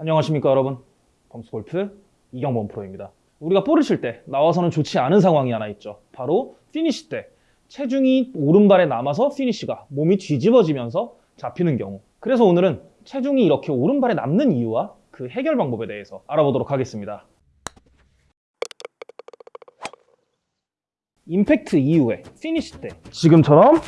안녕하십니까 여러분. 범스골프 이경범 프로입니다. 우리가 볼을 칠 때 나와서는 좋지 않은 상황이 하나 있죠. 바로 피니시 때 체중이 오른발에 남아서 피니시가 몸이 뒤집어지면서 잡히는 경우. 그래서 오늘은 체중이 이렇게 오른발에 남는 이유와 그 해결 방법에 대해서 알아보도록 하겠습니다. 임팩트 이후에 피니시 때 지금처럼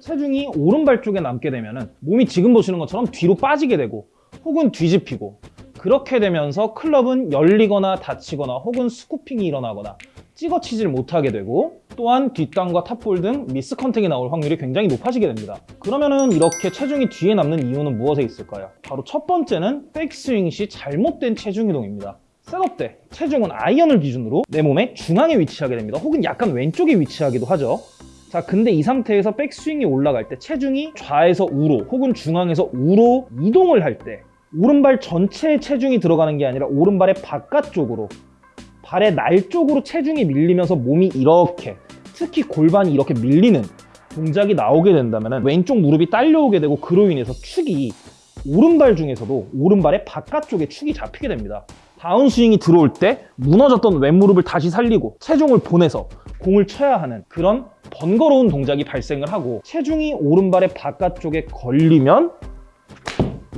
체중이 오른발 쪽에 남게 되면 몸이 지금 보시는 것처럼 뒤로 빠지게 되고 혹은 뒤집히고 그렇게 되면서 클럽은 열리거나 닫히거나 혹은 scooping이 일어나거나 찍어치질 못하게 되고 또한 뒷땅과 top ball 등 miss contact이 나올 확률이 굉장히 높아지게 됩니다. 그러면은 이렇게 체중이 뒤에 남는 이유는 무엇에 있을까요? 바로 첫 번째는 백스윙 시 잘못된 체중 이동입니다. setup 때 체중은 아이언을 기준으로 내 몸의 중앙에 위치하게 됩니다. 혹은 약간 왼쪽에 위치하기도 하죠. 자 근데 이 상태에서 백스윙이 올라갈 때 체중이 좌에서 우로 혹은 중앙에서 우로 이동을 할 때 오른발 전체에 체중이 들어가는 게 아니라 오른발의 바깥쪽으로 발의 날 쪽으로 체중이 밀리면서 몸이 이렇게 특히 골반이 이렇게 밀리는 동작이 나오게 된다면 왼쪽 무릎이 딸려오게 되고 그로 인해서 축이 오른발 중에서도 오른발의 바깥쪽에 축이 잡히게 됩니다. 다운스윙이 들어올 때 무너졌던 왼무릎을 다시 살리고 체중을 보내서 공을 쳐야 하는 그런 번거로운 동작이 발생을 하고 체중이 오른발의 바깥쪽에 걸리면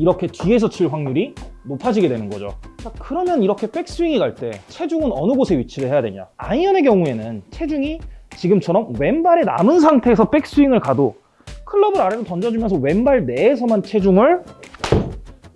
이렇게 뒤에서 칠 확률이 높아지게 되는 거죠. 자, 그러면 이렇게 백스윙이 갈 때 체중은 어느 곳에 위치를 해야 되냐? 아이언의 경우에는 체중이 지금처럼 왼발에 남은 상태에서 백스윙을 가도 클럽을 아래로 던져주면서 왼발 내에서만 체중을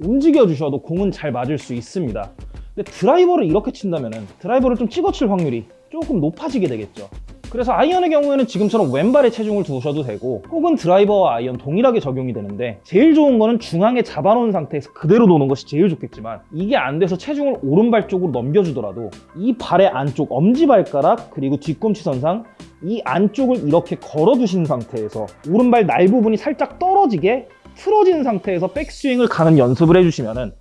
움직여 주셔도 공은 잘 맞을 수 있습니다. 근데 드라이버를 이렇게 친다면 드라이버를 좀 찍어칠 확률이 조금 높아지게 되겠죠 그래서 아이언의 경우에는 지금처럼 왼발에 체중을 두셔도 되고 혹은 드라이버와 아이언 동일하게 적용이 되는데 제일 좋은 거는 중앙에 잡아놓은 상태에서 그대로 도는 것이 제일 좋겠지만 이게 안 돼서 체중을 오른발 쪽으로 넘겨주더라도 이 발의 안쪽 엄지발가락 그리고 뒤꿈치 선상 이 안쪽을 이렇게 걸어두신 상태에서 오른발 날 부분이 살짝 떨어지게 틀어진 상태에서 백스윙을 가는 연습을 해주시면은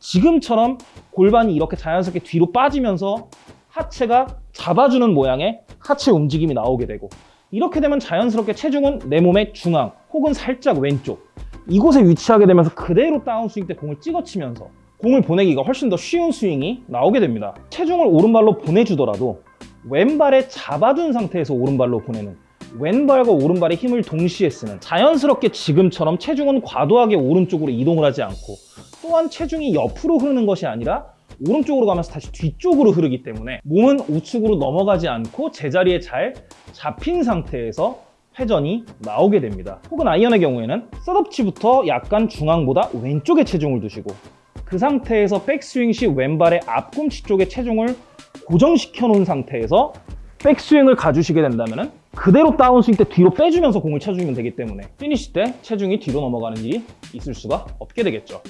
지금처럼 골반이 이렇게 자연스럽게 뒤로 빠지면서 하체가 잡아주는 모양의 하체 움직임이 나오게 되고 이렇게 되면 자연스럽게 체중은 내 몸의 중앙 혹은 살짝 왼쪽 이곳에 위치하게 되면서 그대로 다운스윙 때 공을 찍어치면서 공을 보내기가 훨씬 더 쉬운 스윙이 나오게 됩니다. 체중을 오른발로 보내주더라도 왼발에 잡아둔 상태에서 오른발로 보내는 왼발과 오른발의 힘을 동시에 쓰는 자연스럽게 지금처럼 체중은 과도하게 오른쪽으로 이동을 하지 않고 또한 체중이 옆으로 흐르는 것이 아니라 오른쪽으로 가면서 다시 뒤쪽으로 흐르기 때문에 몸은 우측으로 넘어가지 않고 제자리에 잘 잡힌 상태에서 회전이 나오게 됩니다. 혹은 아이언의 경우에는 셋업치부터 약간 중앙보다 왼쪽에 체중을 두시고 그 상태에서 백스윙 시 왼발의 앞꿈치 쪽에 체중을 고정시켜 놓은 상태에서 백스윙을 가주시게 된다면 그대로 다운스윙 때 뒤로 빼주면서 공을 쳐주면 되기 때문에 피니시 때 체중이 뒤로 넘어가는 일이 있을 수가 없게 되겠죠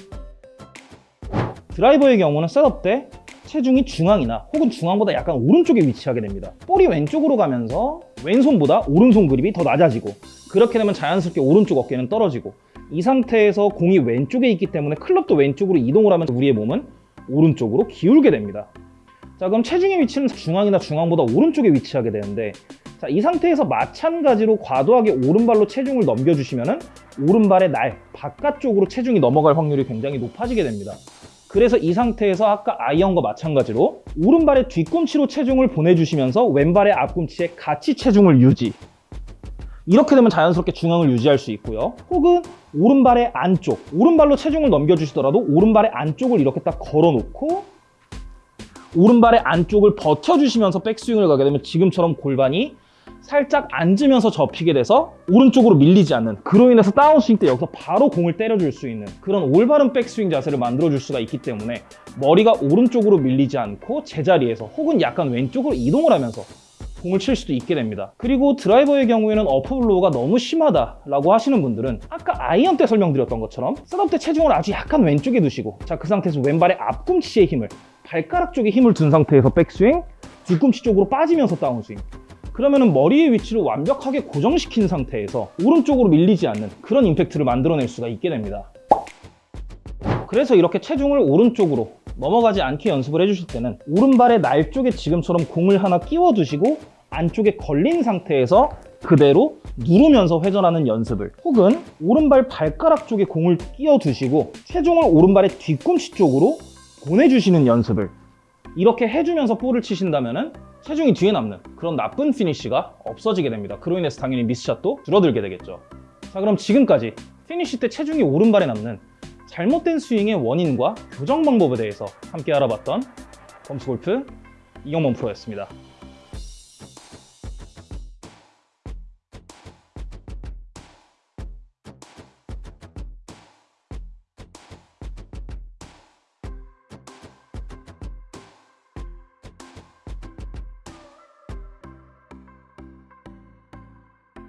드라이버의 경우는 setup 때 체중이 중앙이나 혹은 중앙보다 약간 오른쪽에 위치하게 됩니다. 볼이 왼쪽으로 가면서 왼손보다 오른손 그립이 더 낮아지고 그렇게 되면 자연스럽게 오른쪽 어깨는 떨어지고 이 상태에서 공이 왼쪽에 있기 때문에 클럽도 왼쪽으로 이동을 하면서 우리의 몸은 오른쪽으로 기울게 됩니다. 자 그럼 체중의 위치는 중앙이나 중앙보다 오른쪽에 위치하게 되는데 자, 이 상태에서 마찬가지로 과도하게 오른발로 체중을 넘겨주시면 오른발의 날, 바깥쪽으로 체중이 넘어갈 확률이 굉장히 높아지게 됩니다 그래서 이 상태에서 아까 아이언과 마찬가지로 오른발의 뒤꿈치로 체중을 보내주시면서 왼발의 앞꿈치에 같이 체중을 유지. 이렇게 되면 자연스럽게 중앙을 유지할 수 있고요. 혹은 오른발의 안쪽 오른발로 체중을 넘겨주시더라도 오른발의 안쪽을 이렇게 딱 걸어놓고 오른발의 안쪽을 버텨주시면서 백스윙을 가게 되면 지금처럼 골반이 살짝 앉으면서 접히게 돼서 오른쪽으로 밀리지 않는 그로 인해서 다운스윙 때 여기서 바로 공을 때려줄 수 있는 그런 올바른 백스윙 자세를 만들어줄 수가 있기 때문에 머리가 오른쪽으로 밀리지 않고 제자리에서 혹은 약간 왼쪽으로 이동을 하면서 공을 칠 수도 있게 됩니다. 그리고 드라이버의 경우에는 upper blow가 너무 심하다라고 하시는 분들은 아까 아이언 때 설명드렸던 것처럼 setup 때 체중을 아주 약간 왼쪽에 두시고 자 그 상태에서 왼발의 앞꿈치에 힘을 발가락 쪽에 힘을 둔 상태에서 백스윙 뒤꿈치 쪽으로 빠지면서 다운스윙 그러면 머리의 위치를 완벽하게 고정시킨 상태에서 오른쪽으로 밀리지 않는 그런 임팩트를 만들어낼 수가 있게 됩니다. 그래서 이렇게 체중을 오른쪽으로 넘어가지 않게 연습을 해주실 때는 오른발의 날 쪽에 지금처럼 공을 하나 끼워 두시고 안쪽에 걸린 상태에서 그대로 누르면서 회전하는 연습을 혹은 오른발 발가락 쪽에 공을 끼워 두시고 체중을 오른발의 뒤꿈치 쪽으로 보내주시는 연습을 이렇게 해주면서 볼을 치신다면 체중이 뒤에 남는 그런 나쁜 피니쉬가 없어지게 됩니다. 그로 인해서 당연히 miss shot도 줄어들게 되겠죠. 자 그럼 지금까지 피니쉬 때 체중이 오른발에 남는 잘못된 스윙의 원인과 교정 방법에 대해서 함께 알아봤던 범스골프 이경범 프로였습니다.